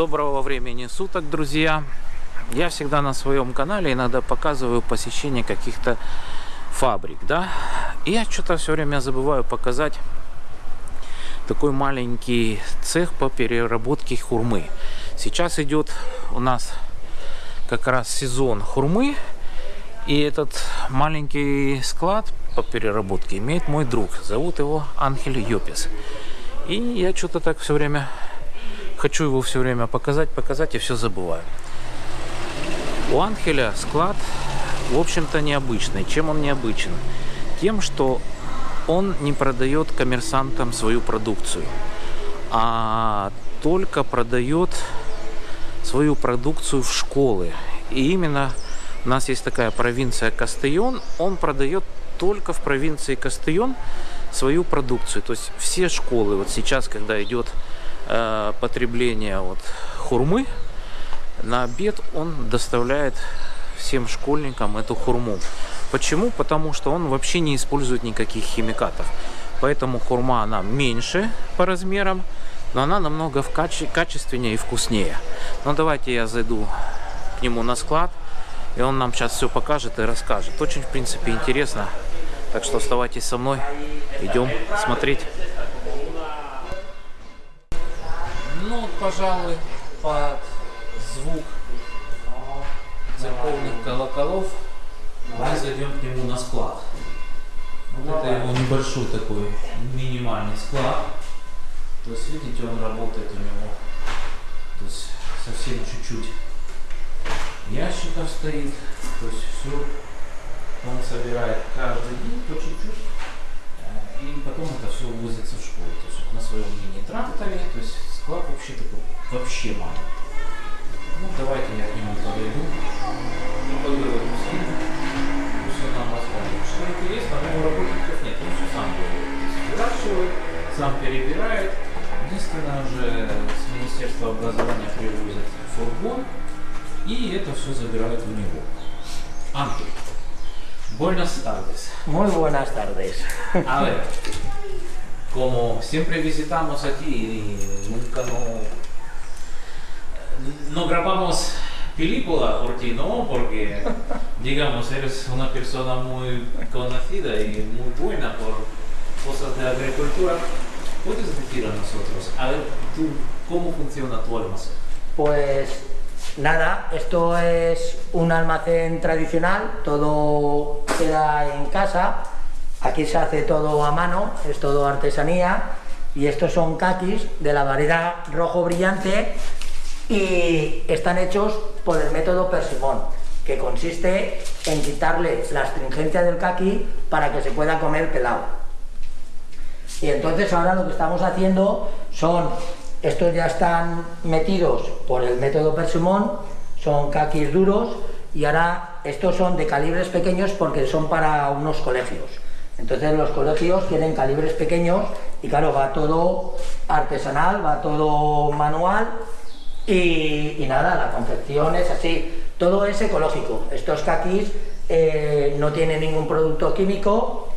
Доброго времени суток, друзья! Я всегда на своем канале иногда показываю посещение каких-то фабрик, да? И я что-то все время забываю показать такой маленький цех по переработке хурмы. Сейчас идет у нас как раз сезон хурмы. И этот маленький склад по переработке имеет мой друг. Зовут его Анхель Йопис. И я что-то так все время хочу его все время показать, показать и все забываю. У Анхеля склад, в общем-то, необычный. Чем он необычен? Тем, что он не продает коммерсантам свою продукцию, а только продает свою продукцию в школы. И именно у нас есть такая провинция Кастейон, он продает только в провинции Кастейон свою продукцию. То есть все школы, вот сейчас, когда идет э, потребление вот, хурмы, на обед он доставляет всем школьникам эту хурму. Почему? Потому что он вообще не использует никаких химикатов. Поэтому хурма она меньше по размерам, но она намного в каче качественнее и вкуснее. Но давайте я зайду к нему на склад, и он нам сейчас все покажет и расскажет. Очень, в принципе, интересно. Так что оставайтесь со мной, идем смотреть. Пожалуй, под звук церковных колоколов мы зайдем к нему на склад. Вот это его небольшой такой минимальный склад. То есть, видите, он работает у него то есть, совсем чуть-чуть ящиков стоит. То есть, все он собирает каждый день по чуть-чуть. Э, и потом это все увозится в школу. То есть, на своем мини-тракторе. То есть, склад вообще такой, вообще маленький. Ну, давайте я к нему подойду. И поговорю с ним. Все нам расскажет. Что интересно, у него работников нет, он все сам делает. Сам перебирает. Единственное, уже с Министерства образования привозят фургон, и это все забирают у него. Антон, buenas tardes. Muy buenas tardes. A ver, como siempre visitamos aquí y nunca no, no grabamos película por ti, ¿no? Porque, digamos, eres una persona muy conocida y muy buena por cosas de agricultura. ¿Puedes decir a nosotros, a ver, tú, cómo funciona tu almacén? Pues nada, esto es un almacén tradicional, todo queda en casa, aquí se hace todo a mano, es todo artesanía, y estos son kakis de la variedad rojo brillante y están hechos por el método persimón, que consiste en quitarle la astringencia del kaki para que se pueda comer pelado. Y entonces ahora lo que estamos haciendo son, estos ya están metidos por el método persimón, son kakis duros y ahora estos son de calibres pequeños porque son para unos colegios. Entonces los colegios tienen calibres pequeños y claro, va todo artesanal, va todo manual y, nada, la confección es así, todo es ecológico. Estos kakis eh, no tienen ningún producto químico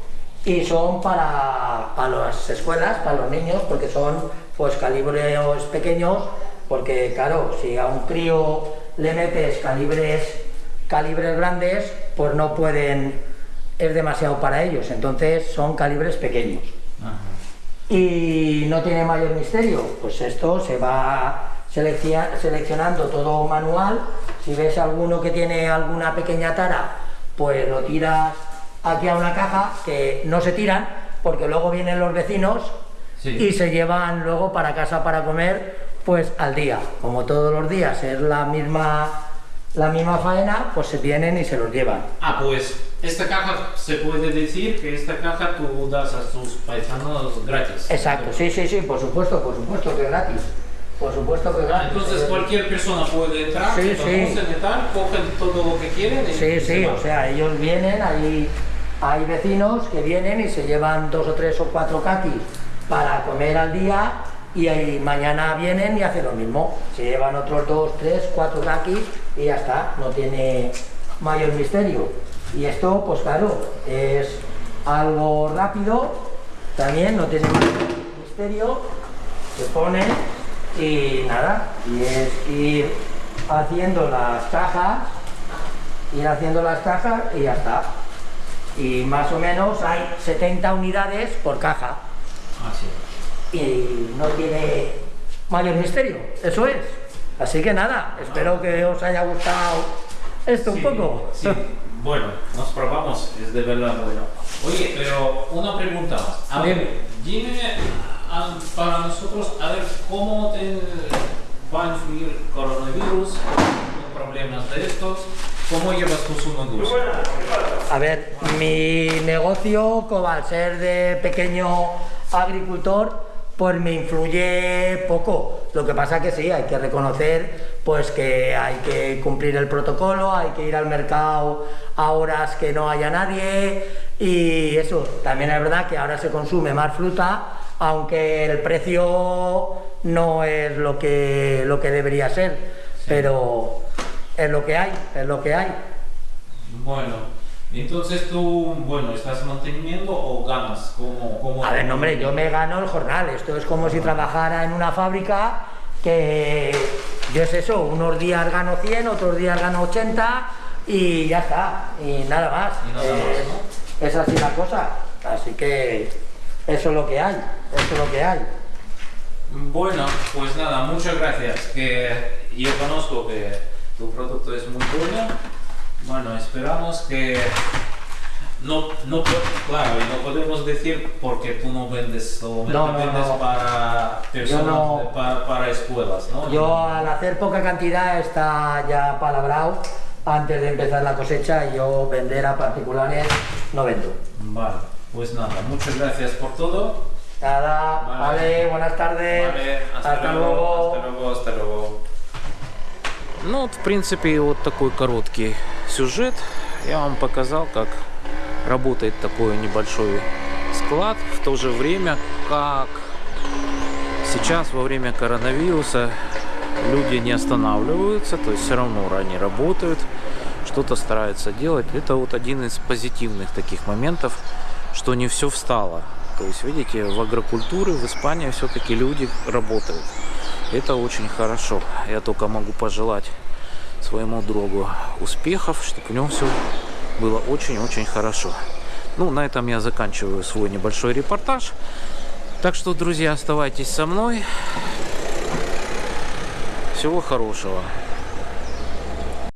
y son para, para las escuelas, para los niños, porque son pues calibres pequeños, porque claro, si a un crío le metes calibres, calibres grandes, pues no pueden, es demasiado para ellos, entonces son calibres pequeños. Ajá. Y no tiene mayor misterio, pues esto se va seleccionando todo manual, si ves alguno que tiene alguna pequeña tara, pues lo tiras aquí a una caja, que no se tiran, porque luego vienen los vecinos Sí. y se llevan luego para casa para comer, pues al día. Como todos los días es la misma, la misma faena, pues se vienen y se los llevan. Ah, pues esta caja se puede decir que esta caja tú das a tus paisanos gratis. Exacto, sí, sí, sí, por supuesto, por supuesto que es gratis. Por supuesto que es Ah, gratis. entonces cualquier persona puede entrar, Sí, se sí. y tal, cogen todo lo que quieren y Sí, sí, van. o sea, ellos vienen, hay, hay vecinos que vienen y se llevan dos o tres o cuatro kakis para comer al día y ahí mañana vienen y hacen lo mismo. Se llevan otros dos, tres, cuatro kakis y ya está, no tiene mayor misterio. Y esto, pues claro, es algo rápido, también no tiene misterio, se pone Y nada, y es ir haciendo las cajas, ir haciendo las cajas y ya está. Y más o menos hay 70 unidades por caja Así. y no tiene mayor misterio, eso es. Así que nada, espero que os haya gustado esto un Sí, poco. sí. Bueno, nos probamos, es de verdad bueno. Oye, pero una pregunta más. A ver, dime a- para nosotros, a ver, ¿cómo te va a influir coronavirus, con problemas de estos? ¿Cómo llevas tú su negocio? A ver, mi negocio, como al ser de pequeño agricultor, pues me influye poco. Lo que pasa que sí, hay que reconocer pues que hay que cumplir el protocolo, hay que ir al mercado a horas que no haya nadie y eso. También es verdad que ahora se consume más fruta, aunque el precio no es lo que, lo que debería ser, pero es lo que hay, es lo que hay. Bueno, entonces tú, bueno, ¿estás manteniendo o ganas? ¿Cómo, cómo A ver, no, hombre, yo me gano el jornal. Esto es como si trabajara en una fábrica que yo es eso, unos días gano 100, otros días gano 80 y ya está, y nada más. Y nada más, es, es así la cosa. Así que eso es lo que hay, eso es lo que hay. Bueno, pues nada, muchas gracias. Que yo conozco que tu producto es muy bueno. Bueno, esperamos que no, no, po- claro, y no podemos decir porque tú no vendes solamente No, no, vendes no. para personas, no. de- para, para escuelas, ¿no? Yo al hacer poca cantidad está ya palabrado antes de empezar la cosecha y yo vender a particulares no vendo. Vale, pues nada, muchas gracias por todo. Nada, Vale. vale, buenas tardes. Vale, hasta, luego, Hasta luego, hasta luego. Ну вот, в принципе, вот такой короткий сюжет. Я вам показал, как работает такой небольшой склад. В то же время, как сейчас во время коронавируса люди не останавливаются, то есть все равно они работают, что-то стараются делать. Это вот один из позитивных таких моментов, что не все встало. То есть, видите, в агрокультуре в Испании все-таки люди работают. Это очень хорошо. Я только могу пожелать своему другу успехов, чтобы у него все было очень-очень хорошо. Ну, на этом я заканчиваю свой небольшой репортаж. Так что, друзья, оставайтесь со мной. Всего хорошего.